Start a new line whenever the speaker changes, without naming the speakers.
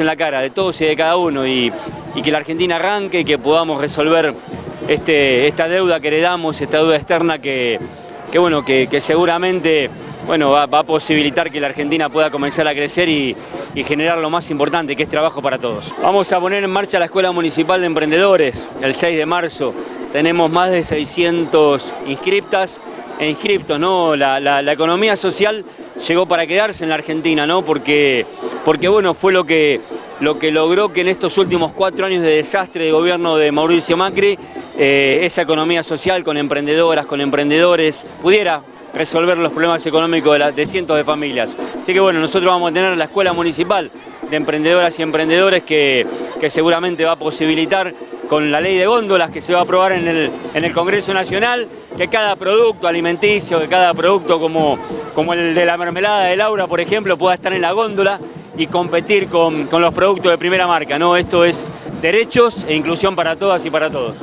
en la cara de todos y de cada uno y, que la Argentina arranque y que podamos resolver este, esta deuda que heredamos, esta deuda externa que, bueno, que, seguramente bueno, va, a posibilitar que la Argentina pueda comenzar a crecer y, y, generar lo más importante, que es trabajo para todos. Vamos a poner en marcha la Escuela Municipal de Emprendedores el 6 de marzo. Tenemos más de 600 inscriptas e inscriptos, ¿no? La, economía social llegó para quedarse en la Argentina, ¿no? Porque, porque bueno, fue lo que, lo que logró que en estos últimos cuatro años de desastre de gobierno de Mauricio Macri, eh, esa economía social con emprendedoras, con emprendedores, pudiera resolver los problemas económicos de, de cientos de familias. Así que bueno, nosotros vamos a tener la escuela municipal de emprendedoras y emprendedores que, que seguramente va a posibilitar con la ley de góndolas que se va a aprobar en el, en el Congreso Nacional, que cada producto alimenticio, que cada producto como, como el de la mermelada de Laura, por ejemplo, pueda estar en la góndola y competir con, con los productos de primera marca. ¿no? Esto es derechos e inclusión para todas y para todos.